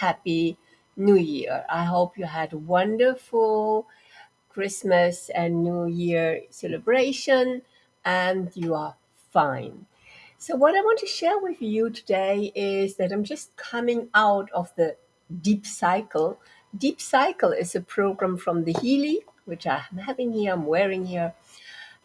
happy New Year. I hope you had a wonderful Christmas and New Year celebration and you are fine. So, what I want to share with you today is that I'm just coming out of the Deep Cycle. Deep Cycle is a program from the Healy, which I'm having here, I'm wearing here,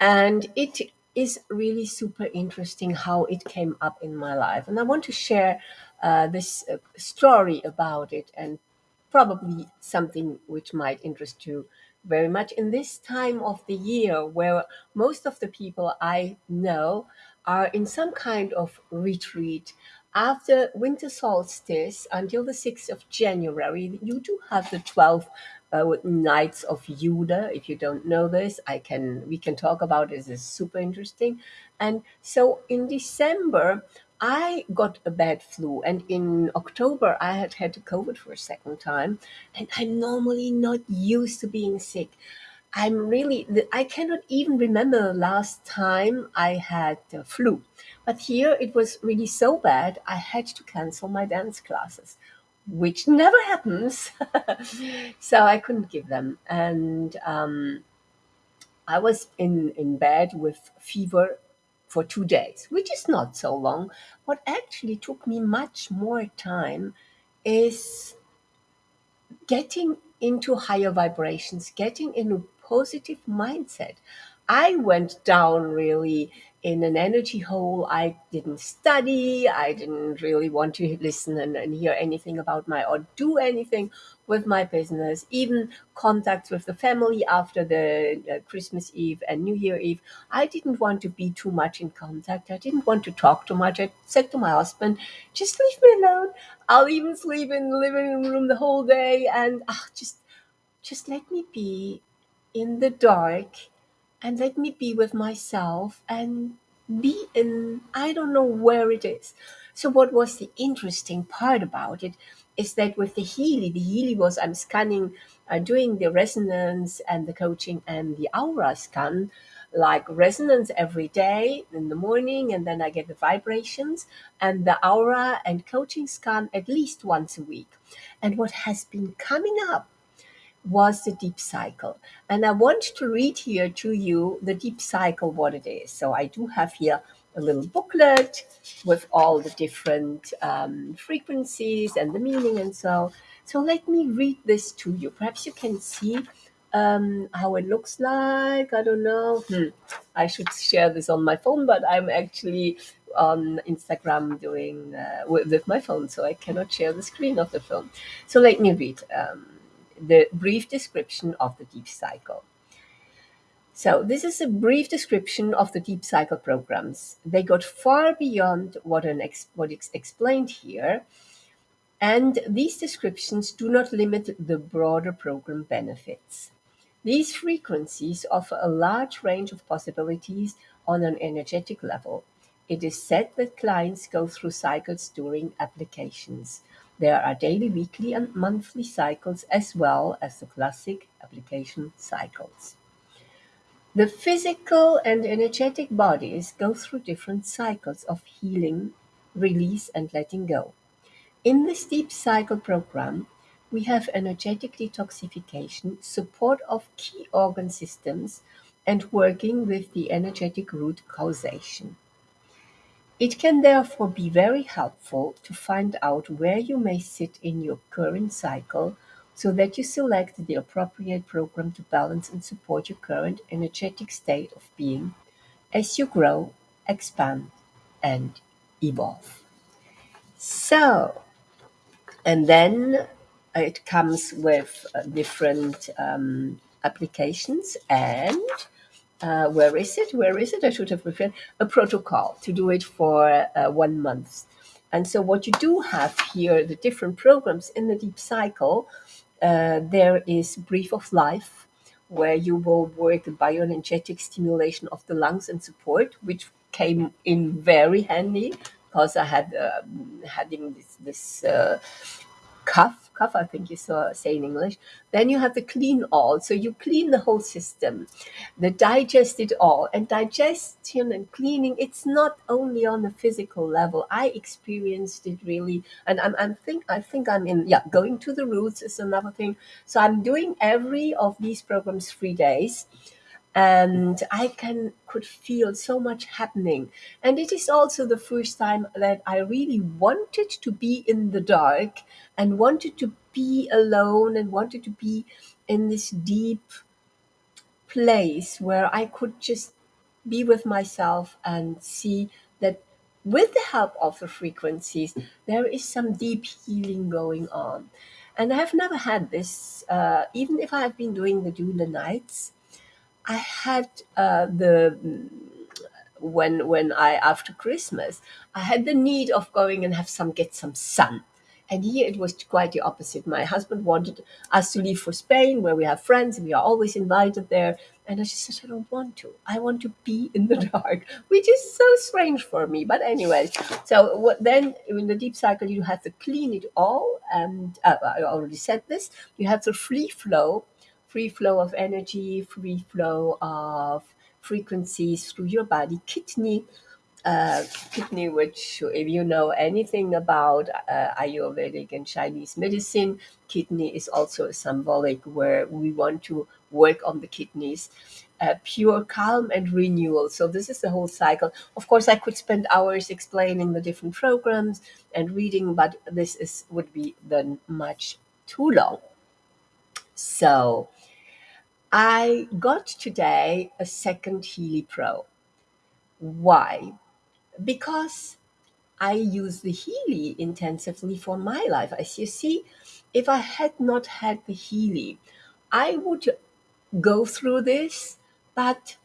and it is really super interesting how it came up in my life. And I want to share uh, this uh, story about it and probably something which might interest you very much in this time of the year where most of the people I know are in some kind of retreat. After winter solstice until the 6th of January, you do have the 12 uh, nights of Juda. If you don't know this, I can we can talk about it. It's super interesting. And so in December, I got a bad flu, and in October I had had COVID for a second time, and I'm normally not used to being sick. I'm really I cannot even remember the last time I had the flu, but here it was really so bad I had to cancel my dance classes, which never happens. so I couldn't give them, and um, I was in in bed with fever for two days, which is not so long. What actually took me much more time is getting into higher vibrations, getting in a positive mindset. I went down really in an energy hole. I didn't study. I didn't really want to listen and, and hear anything about my or do anything with my business. Even contacts with the family after the uh, Christmas Eve and New Year Eve. I didn't want to be too much in contact. I didn't want to talk too much. I said to my husband, just leave me alone. I'll even sleep in the living room the whole day and ah, just just let me be in the dark and let me be with myself and be in I don't know where it is. So what was the interesting part about it is that with the Healy, the Healy was I'm scanning, uh, doing the resonance and the coaching and the aura scan, like resonance every day in the morning, and then I get the vibrations and the aura and coaching scan at least once a week. And what has been coming up was the deep cycle. And I want to read here to you the deep cycle, what it is. So I do have here a little booklet with all the different um, frequencies and the meaning and so. So let me read this to you. Perhaps you can see um, how it looks like. I don't know. Hmm. I should share this on my phone, but I'm actually on Instagram doing uh, with, with, my phone, so I cannot share the screen of the phone. So let me read. Um, the brief description of the deep cycle. So this is a brief description of the deep cycle programs. They got far beyond what, an ex- what is explained here, and these descriptions do not limit the broader program benefits. These frequencies offer a large range of possibilities on an energetic level. It is said that clients go through cycles during applications. There are daily, weekly, and monthly cycles as well as the classic application cycles. The physical and energetic bodies go through different cycles of healing, release, and letting go. In this deep cycle program, we have energetic detoxification, support of key organ systems, and working with the energetic root causation. It can therefore be very helpful to find out where you may sit in your current cycle so that you select the appropriate program to balance and support your current energetic state of being as you grow, expand, and evolve. So, and then it comes with uh, different um, applications and uh, where is it? Where is it? I should have prepared a protocol to do it for uh, one month. And so, what you do have here, the different programs in the deep cycle, uh, there is Breath of Life, where you will work the bioenergetic stimulation of the lungs and support, which came in very handy because I had um, having this, this uh, cough cough, I think you saw say in English. Then you have the clean all. So you clean the whole system, the digest it all. And digestion and cleaning, it's not only on the physical level. I experienced it really, and I'm, I'm think I think I'm in yeah, going to the roots is another thing. So I'm doing every of these programs three days and I can could feel so much happening. And it is also the first time that I really wanted to be in the dark and wanted to be alone and wanted to be in this deep place where I could just be with myself and see that with the help of the frequencies, there is some deep healing going on. And I have never had this, uh, even if I have been doing the Doula Nights. I had uh, the when when I after Christmas I had the need of going and have some get some sun. And here it was quite the opposite. My husband wanted us to leave for Spain, where we have friends, and we are always invited there. And I just said, I don't want to. I want to be in the dark, which is so strange for me. But anyway, so what, then in the deep cycle, you have to clean it all. And uh, I already said this. You have to free flow, free flow of energy, free flow of frequencies through your body. Kidney uh, kidney, which if you know anything about uh, Ayurvedic and Chinese medicine, kidney is also a symbolic where we want to work on the kidneys. Uh, pure calm and renewal. So this is the whole cycle. Of course, I could spend hours explaining the different programs and reading, but this is would be then much too long. So I got today a second Healy Pro. Why? because I use the Healy intensively for my life. As you see, if I had not had the Healy, I would go through this, but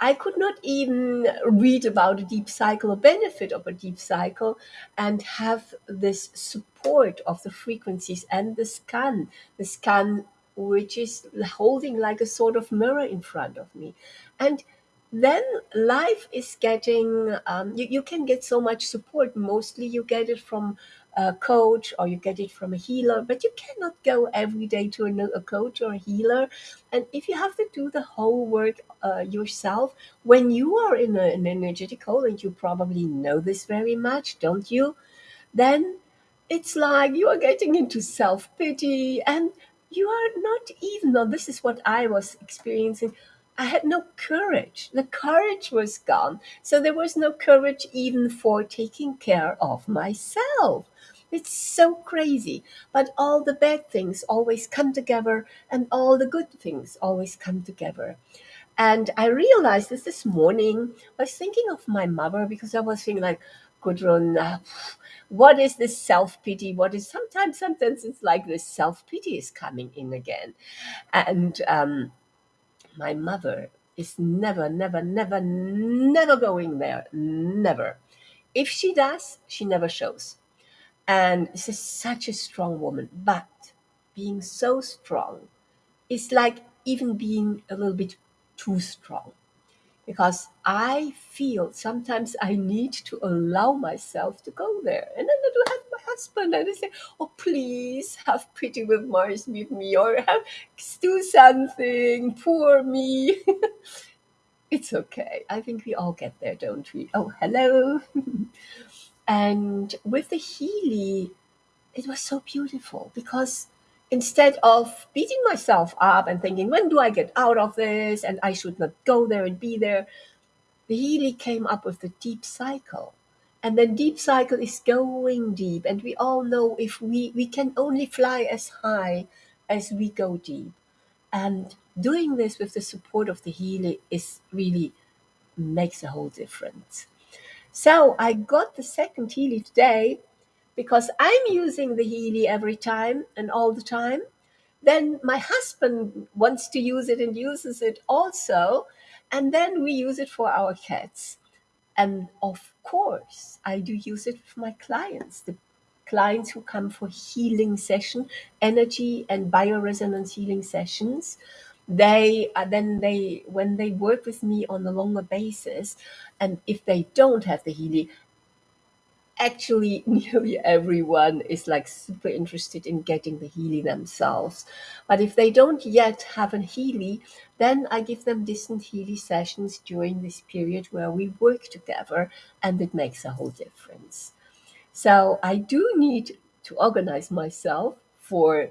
I could not even read about a deep cycle or benefit of a deep cycle and have this support of the frequencies and the scan, the scan which is holding like a sort of mirror in front of me. And then life is getting um, you, you can get so much support. Mostly you get it from a coach or you get it from a healer but you cannot go every day to a, a coach or a healer. And if you have to do the whole work uh, yourself when you are in a, an energetic hole and you probably know this very much don't you? Then it's like you are getting into self pity and you are not even though this is what I was experiencing. I had no courage. The courage was gone. So there was no courage even for taking care of myself. It's so crazy. But all the bad things always come together and all the good things always come together. And I realized this this morning. I was thinking of my mother because I was thinking like, Gudrun, uh, what is this self pity? What is sometimes sometimes it's like this self pity is coming in again, and um, my mother is never, never, never, never going there. Never. If she does, she never shows. And she's such a strong woman. But being so strong is like even being a little bit too strong because I feel sometimes I need to allow myself to go there. And then I do have my husband and I say, Oh, please have pity with Mars with me or have do something, poor me. it's okay. I think we all get there, don't we? Oh, hello. and with the Healy, it was so beautiful because instead of beating myself up and thinking, when do I get out of this? And I should not go there and be there. The Healy came up with the deep cycle. And then deep cycle is going deep. And we all know if we, we can only fly as high as we go deep. And doing this with the support of the Healy is really makes a whole difference. So I got the second Healy today because I'm using the Healy every time and all the time. Then my husband wants to use it and uses it also. And then we use it for our cats. And of course, I do use it with my clients, the clients who come for healing session, energy and bioresonance healing sessions. They uh, then they when they work with me on a longer basis, and if they don't have the healing, actually nearly everyone is like super interested in getting the Healy themselves. But if they don't yet have a Healy, then I give them distant Healy sessions during this period where we work together, and it makes a whole difference. So I do need to organize myself for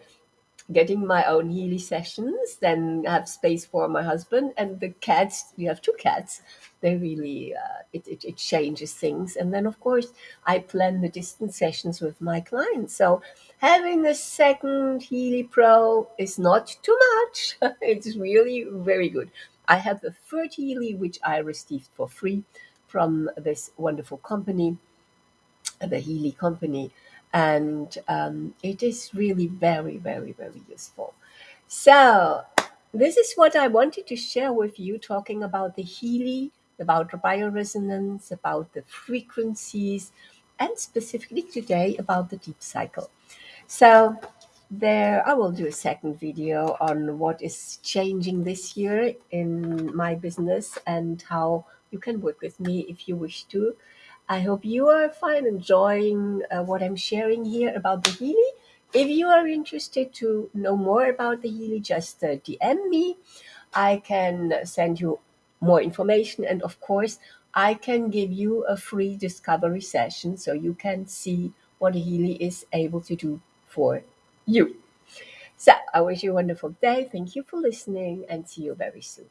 getting my own Healy sessions, then have space for my husband and the cats. We have two cats. They really uh, it, it it changes things, and then of course I plan the distance sessions with my clients. So having a second Healy Pro is not too much. it's really very good. I have the third Healy which I received for free from this wonderful company the Healy company, and um, it is really very, very, very useful. So, this is what I wanted to share with you, talking about the Healy, about the bioresonance, about the frequencies, and specifically today about the deep cycle. So, there I will do a second video on what is changing this year in my business and how you can work with me if you wish to. I hope you are fine enjoying uh, what I'm sharing here about the Healy. If you are interested to know more about the Healy, just uh, DM me. I can send you more information, and of course, I can give you a free discovery session so you can see what the Healy is able to do for you. So, I wish you a wonderful day. Thank you for listening, and see you very soon.